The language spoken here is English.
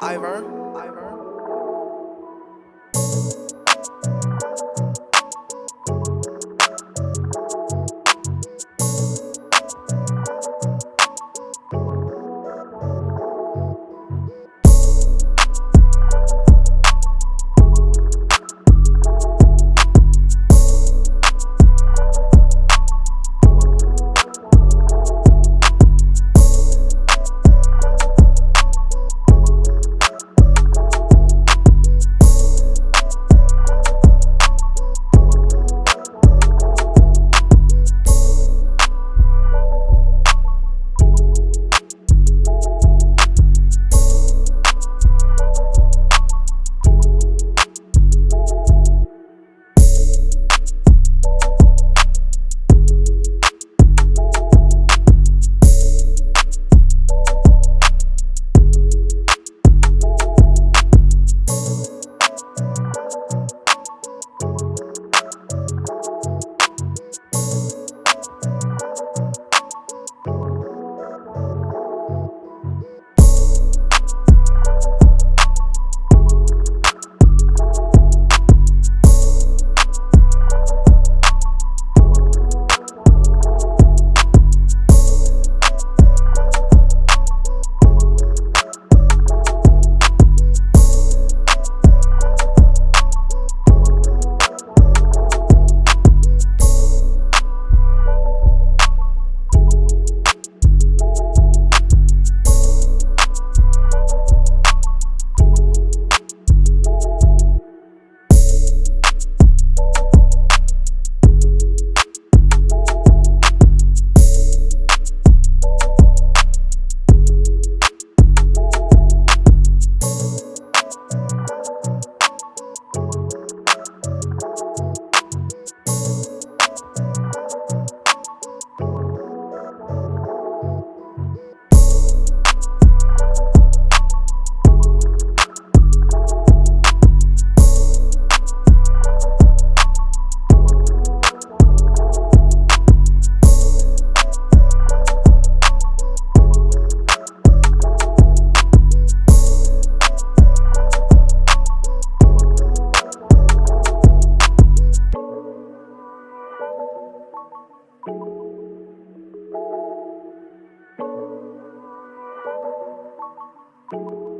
Ivor. Ivor. you